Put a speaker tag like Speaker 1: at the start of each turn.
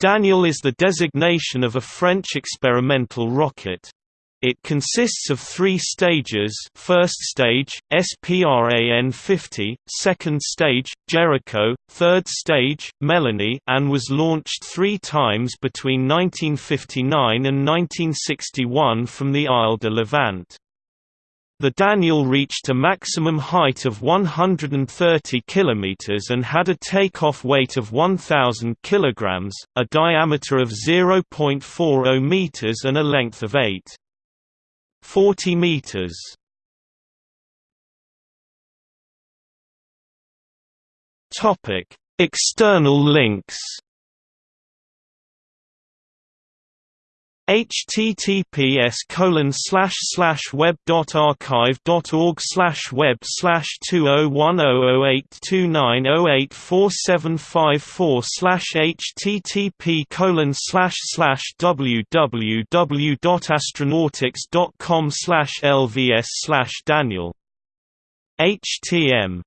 Speaker 1: Daniel is the designation of a French experimental rocket. It consists of three stages first stage, SPRAN-50, second stage, Jericho, third stage, Melanie and was launched three times between 1959 and 1961 from the Île du Levant. The Daniel reached a maximum height of 130 km and had a takeoff weight of 1,000 kg, a diameter of 0.40 meters and a length of 8. 40 meters. External links. Https colon slash slash web dot archive dot org slash web slash two oh one oh oh eight two nine oh eight four seven five four slash http colon slash slash www dot astronautix dot com slash lvs slash Daniel. HTM